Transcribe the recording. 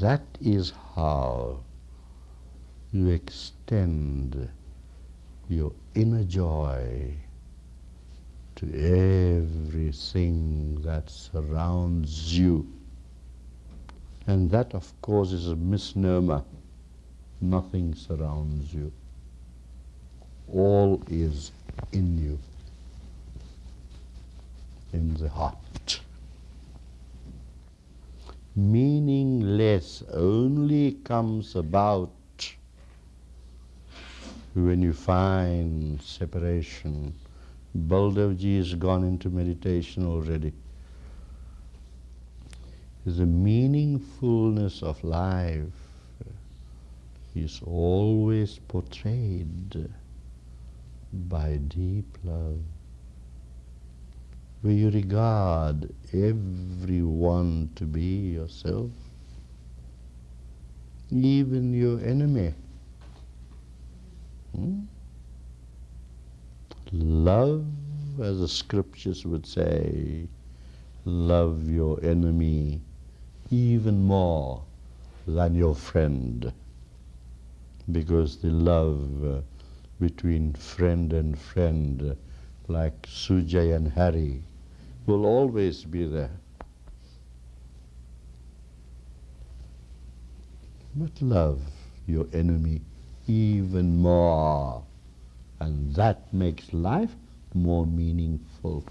That is how you extend your inner joy to everything that surrounds you. And that, of course, is a misnomer. Nothing surrounds you. All is in you, in the heart. Meaningless only comes about when you find separation. Baldevji has gone into meditation already. The meaningfulness of life is always portrayed by deep love, where you regard everyone to be yourself, even your enemy. Hmm? Love, as the scriptures would say, love your enemy even more than your friend, because the love uh, between friend and friend, like Sujay and Harry, will always be there. But love your enemy even more. And that makes life more meaningful.